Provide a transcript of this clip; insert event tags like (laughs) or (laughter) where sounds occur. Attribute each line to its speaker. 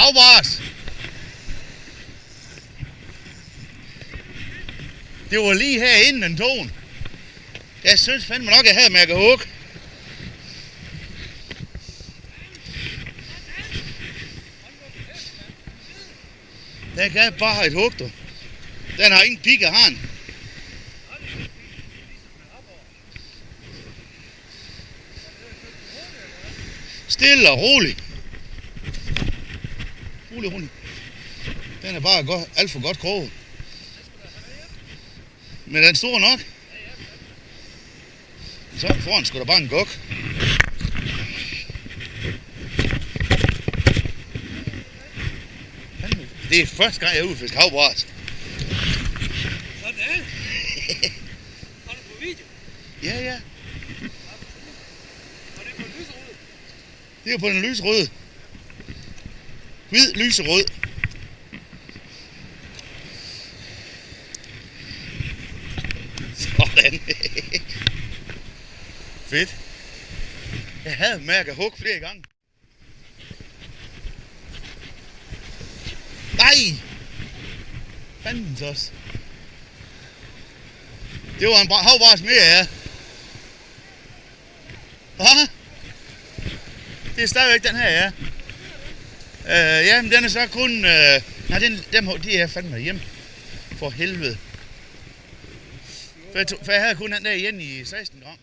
Speaker 1: Havbars! Det var lige herinde den tog. Jeg synes fandme nok, jeg havde mærket hug. Den gav bare et hug, du. Den har ingen pigge, har den. Stille og roligt. Rolig. Den er bare godt, alt for godt kroget. Men den er stor nok. Så foran skulle der bare en gok. Det er første gang, jeg er ude og fiske havbræt.
Speaker 2: Sådan. Har du på video?
Speaker 1: Ja, ja.
Speaker 2: Og det er på en lyserud.
Speaker 1: Det er på den lyserøde. Hvid lyserød. Sådan. (laughs) Fedt. Jeg havde mærket hug flere gange. Nej! Fandens også. Det var en bra- havbras mere, ja. Hva? Det er stadigvæk den her, ja. Øh, ja, men den er så kun... Øh, nej, den, dem, de er fandme hjemme. For helvede. For jeg, tog, for jeg havde kun den der igen i 16 gram.